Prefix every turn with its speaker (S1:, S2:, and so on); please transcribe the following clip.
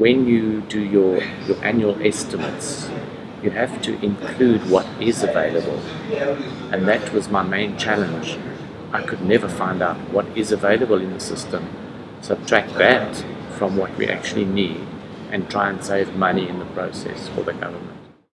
S1: when you do your, your annual estimates, you have to include what is available. And that was my main challenge. I could never find out what is available in the system, subtract that from what we actually need, and try and save money in the process for the government.